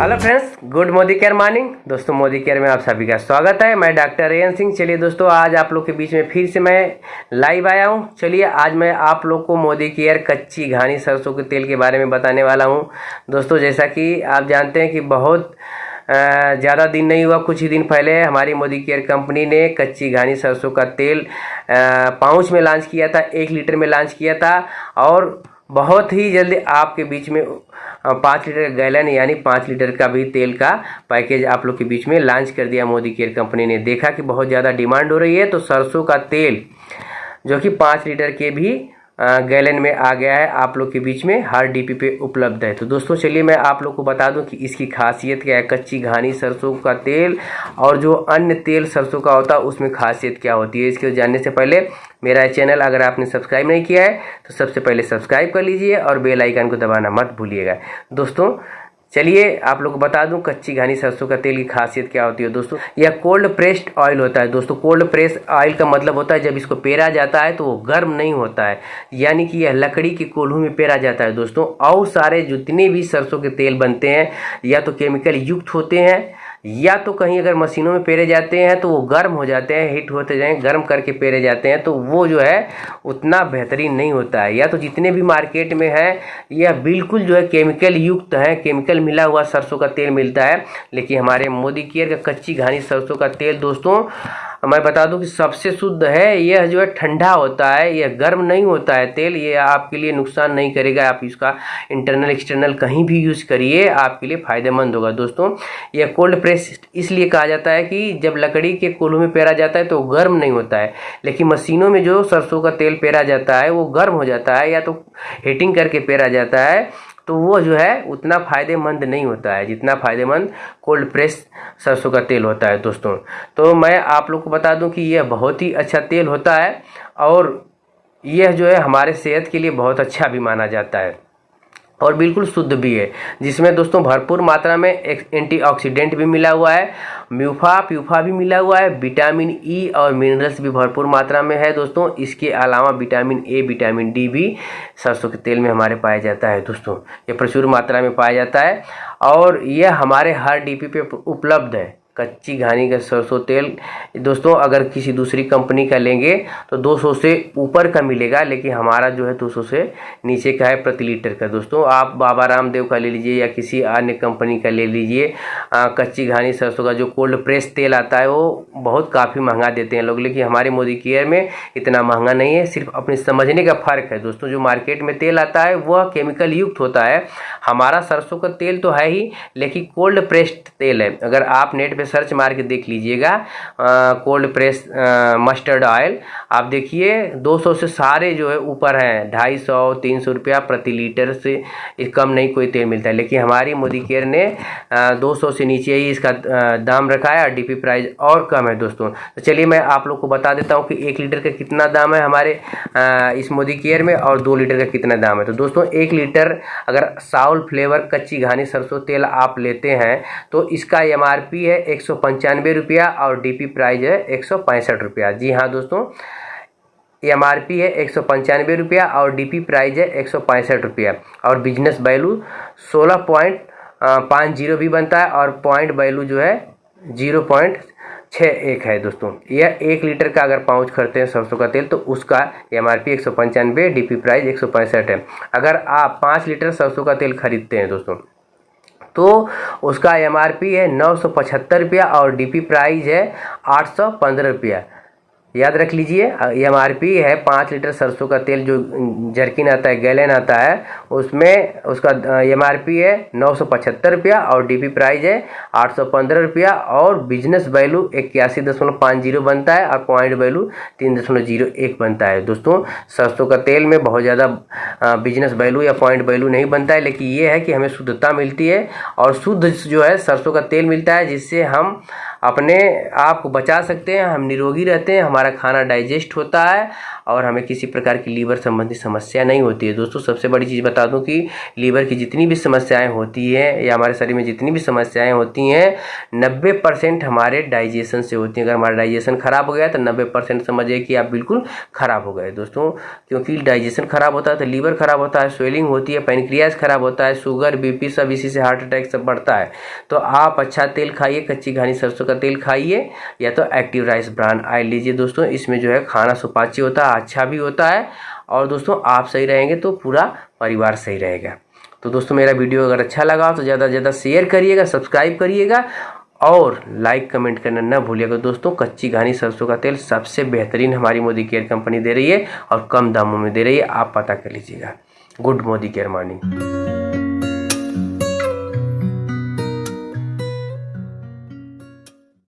Hello friends, good Modicare morning. दोस्तों, Modi care में आप सभी का स्वागत है। मैं डॉक्टर रेयन सिंह। चलिए दोस्तों, आज आप लोग के बीच में फिर से मैं लाइव आया हूँ। चलिए, आज मैं आप लोग को मोदी केयर कच्ची घानी सरसों के तेल के बारे में बताने वाला हूँ। दोस्तों, जैसा कि आप जानते हैं कि बहुत ज़्यादा दिन नहीं हुआ, कुछ ही दिन पहले हमारी मोदी केयर कंपनी ने कच्ची घानी सरसों का तेल पाउच में लॉन्च किया था, एक लीटर में लॉन्च किया था। और बहुत ही जल्दी आपके बीच में पाँच लीटर गैलन यानी पाँच लीटर का भी तेल का पैकेज आप लोग के बीच में लॉन्च कर दिया मोदी केयर कंपनी ने। देखा कि बहुत ज़्यादा डिमांड हो रही है तो सरसों का तेल, जो कि पाँच लीटर के भी गैलन में आ गया है। आप लोग के बीच में हर डीपी पे उपलब्ध है। तो दोस्तों, चलिए मैं आप लोग को बता दूँ कि इसकी खासियत क्या है। कच्ची घानी सरसों का तेल और जो अन्य तेल सरसों का होता है, उसमें खासियत क्या होती है? इसके जानने से पहले मेरा चैनल अगर आपने सब्सक्राइब नहीं किया है तो सबसे पहले सब्सक्राइब कर लीजिए और बेल आइकन को दबाना मत भूलिएगा। दोस्तों चलिए आप लोग को बता दूँ, कच्ची घानी सरसों का तेल की खासियत क्या होती है दोस्तों? यह कोल्ड प्रेस्ड ऑयल होता है दोस्तों। कोल्ड प्रेस ऑयल का मतलब होता है जब इसको पेरा जाता है तो वो गर्म नहीं होता है। यानी कि यह लकड़ी के कोल्हू में पेरा जाता है दोस्तों। और सारे जितने भी सरसों के तेल बनते हैं, या तो केमिकल युक्त होते हैं या तो कहीं अगर मशीनों में पेरे जाते हैं तो वो गर्म हो जाते हैं, हीट होते जाएँ, गर्म करके पेरे जाते हैं तो वो जो है, उतना बेहतरीन नहीं होता है। या तो जितने भी मार्केट में हैं, यह बिल्कुल जो है केमिकल युक्त है, केमिकल मिला हुआ सरसों का तेल मिलता है। लेकिन हमारे मोदी केयर का कच्ची घानी सरसों का तेल, दोस्तों मैं बता दूँ कि सबसे शुद्ध है, यह जो है ठंडा होता है, यह गर्म नहीं होता है तेल ये आपके लिए नुकसान नहीं करेगा। आप इसका इंटरनल एक्सटर्नल कहीं भी यूज़ करिए, आपके लिए फ़ायदेमंद होगा। दोस्तों, यह कोल्ड प्रेस इसलिए कहा जाता है कि जब लकड़ी के कोल्हू में पेरा जाता है तो गर्म नहीं होता है, लेकिन मशीनों में जो सरसों का तेल पेरा जाता है, वो गर्म हो जाता है या तो हीटिंग करके पेरा जाता है तो वो जो है, उतना फ़ायदेमंद नहीं होता है, जितना फ़ायदेमंद कोल्ड प्रेस सरसों का तेल होता है दोस्तों। तो मैं आप लोग को बता दूँ कि यह बहुत ही अच्छा तेल होता है और यह जो है हमारे सेहत के लिए बहुत अच्छा भी माना जाता है। और बिल्कुल शुद्ध भी है। जिसमें दोस्तों भरपूर मात्रा में एंटीऑक्सीडेंट भी मिला हुआ है, म्यूफा, प्यूफा भी मिला हुआ है, विटामिन ई e और मिनरल्स भी भरपूर मात्रा में है दोस्तों। इसके अलावा विटामिन ए, विटामिन डी भी सरसों के तेल में हमारे पाया जाता है दोस्तों। ये प्रचुर मात्रा में पाया जाता है और यह हमारे हर डीपी पे उपलब्ध है। कच्ची घानी का सरसों तेल। दोस्तों, अगर किसी दूसरी कंपनी का लेंगे तो 200 से ऊपर का मिलेगा, लेकिन हमारा जो है 200 से नीचे का है प्रति लीटर का। दोस्तों, आप बाबा रामदेव का ले लीजिए या किसी अन्य कंपनी का ले लीजिए। कच्ची घानी सरसों का जो कोल्ड प्रेस तेल आता है, वो बहुत काफ़ी महँगा देते हैं लोग, लेकिन हमारे मोदी केयर में इतना महँगा नहीं है, सिर्फ़ अपने समझने का फ़र्क है। दोस्तों, जो मार्केट में तेल आता है, वह केमिकल युक्त होता है। हमारा सरसों का तेल तो है ही, लेकिन कोल्ड प्रेस्ड तेल है। अगर आप नेट पे सर्च मार के देख लीजिएगा। कोल्ड प्रेस मस्टर्ड ऑयल आप देखिए 200 से सारे जो है ऊपर हैं। ढाई सौ, तीन सौ रुपया प्रति लीटर से कम नहीं कोई तेल मिलता है। लेकिन हमारी मोदी केयर ने दो सौ से नीचे ही इसका दाम रखा है और डी प्राइस और कम है दोस्तों। तो चलिए मैं आप लोग को बता देता हूँ कि एक लीटर का कितना दाम है हमारे इस मोदी केयर में और दो लीटर का कितना दाम है। तो दोस्तों, एक लीटर अगर साउल फ्लेवर कच्ची घानी सरसों तेल आप लेते हैं तो इसका एमआरपी है एक सौ पंचानवे रुपया और डीपी प्राइस है एक सौ पैंसठ रुपया। जी हाँ दोस्तों एम आर पी है एक सौ पंचानवे रुपया और डीपी प्राइस है एक सौ पैंसठ रुपया। और बिज़नेस वैल्यू सोलह पॉइंट पाँच ज़ीरो भी बनता है और पॉइंट वैल्यू जो है ज़ीरो पॉइंट छः एक है दोस्तों। यह एक लीटर का अगर पाउच करते हैं सरसों का तेल तो उसका एम आर पी एक सौ पंचानवे डी पी प्राइस एक सौ पैंसठ है। अगर आप पाँच लीटर सरसों का तेल खरीदते हैं दोस्तों तो उसका एमआरपी है नौ सौ पचहत्तर रुपया और डी प्राइस है आठ सौ पंद्रह रुपया। याद रख लीजिए एम आर पी है, पाँच लीटर सरसों का तेल जो जर्किन आता है, गैलन आता है, उसमें उसका एम आर पी है नौ सौ पचहत्तर रुपया और डी पी प्राइज है आठ सौ पंद्रह रुपया और बिज़नेस वैल्यू इक्यासी दशमलव पाँच ज़ीरो बनता है और पॉइंट वैल्यू तीन दशमलव ज़ीरो एक बनता है। दोस्तों, सरसों का तेल में बहुत ज़्यादा बिज़नेस वैल्यू या पॉइंट वैल्यू नहीं बनता है, लेकिन ये है कि हमें शुद्धता मिलती है और शुद्ध जो है सरसों का तेल मिलता है, जिससे हम अपने आप को बचा सकते हैं, हम निरोगी रहते हैं, हमारा खाना डाइजेस्ट होता है और हमें किसी प्रकार की लीवर संबंधी समस्या नहीं होती है। दोस्तों, सबसे बड़ी चीज़ बता दूँ कि लीवर की जितनी भी समस्याएँ होती है या हमारे शरीर में जितनी भी समस्याएँ होती हैं, नब्बे परसेंट हमारे डाइजेशन से होती हैं। अगर हमारा डाइजेशन खराब हो गया तो नब्बे परसेंट समझिए कि आप बिल्कुल खराब हो गए। दोस्तों, क्योंकि डाइजेशन खराब होता है तो लीवर खराब होता है, स्वेलिंग होती है, पेनक्रियाज खराब होता है, शुगर, बीपी सब इसी से हार्ट अटैक सब बढ़ता है। तो आप अच्छा तेल खाइए, कच्ची घानी सरसों का तेल खाइए या तो एक्टिव राइस ब्रांड ऑयल लीजिए। दोस्तों, इसमें जो है खाना सुपाच्य होता है अच्छा भी होता है और दोस्तों आप सही रहेंगे तो पूरा परिवार सही रहेगा। तो दोस्तों मेरा वीडियो अगर अच्छा लगा तो ज़्यादा से ज़्यादा शेयर करिएगा सब्सक्राइब करिएगा और लाइक कमेंट करना ना भूलिएगा। दोस्तों कच्ची घानी सरसों का तेल सबसे बेहतरीन हमारी मोदी केयर कंपनी दे रही है और कम दामों में दे रही है। आप पता कर लीजिएगा। Good Modicare morning.